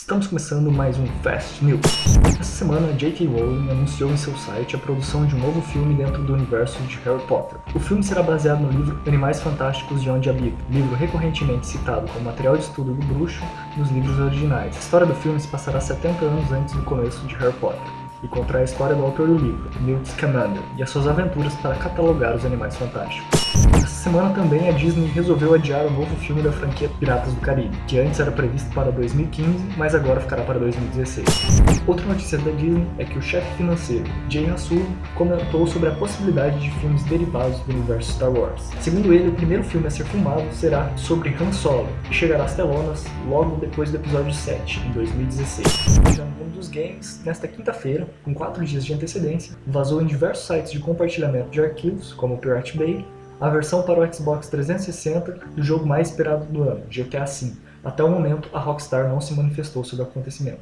Estamos começando mais um Fast News. Essa semana, J.K. Rowling anunciou em seu site a produção de um novo filme dentro do universo de Harry Potter. O filme será baseado no livro Animais Fantásticos de Onde Habito, livro recorrentemente citado como material de estudo do bruxo nos livros originais. A história do filme se passará 70 anos antes do começo de Harry Potter e contará a história do autor do livro, Newt Scamander, e as suas aventuras para catalogar os animais fantásticos. Essa semana também a Disney resolveu adiar o novo filme da franquia Piratas do Caribe, que antes era previsto para 2015, mas agora ficará para 2016. Outra notícia da Disney é que o chefe financeiro, Jay Hassul, comentou sobre a possibilidade de filmes derivados do universo Star Wars. Segundo ele, o primeiro filme a ser filmado será sobre Han Solo, e chegará às telonas logo depois do episódio 7, em 2016. Já no mundo dos games, nesta quinta-feira, com 4 dias de antecedência, vazou em diversos sites de compartilhamento de arquivos, como o Pirate Bay, a versão para o Xbox 360 do jogo mais esperado do ano, GTA V. Até o momento, a Rockstar não se manifestou sobre o acontecimento.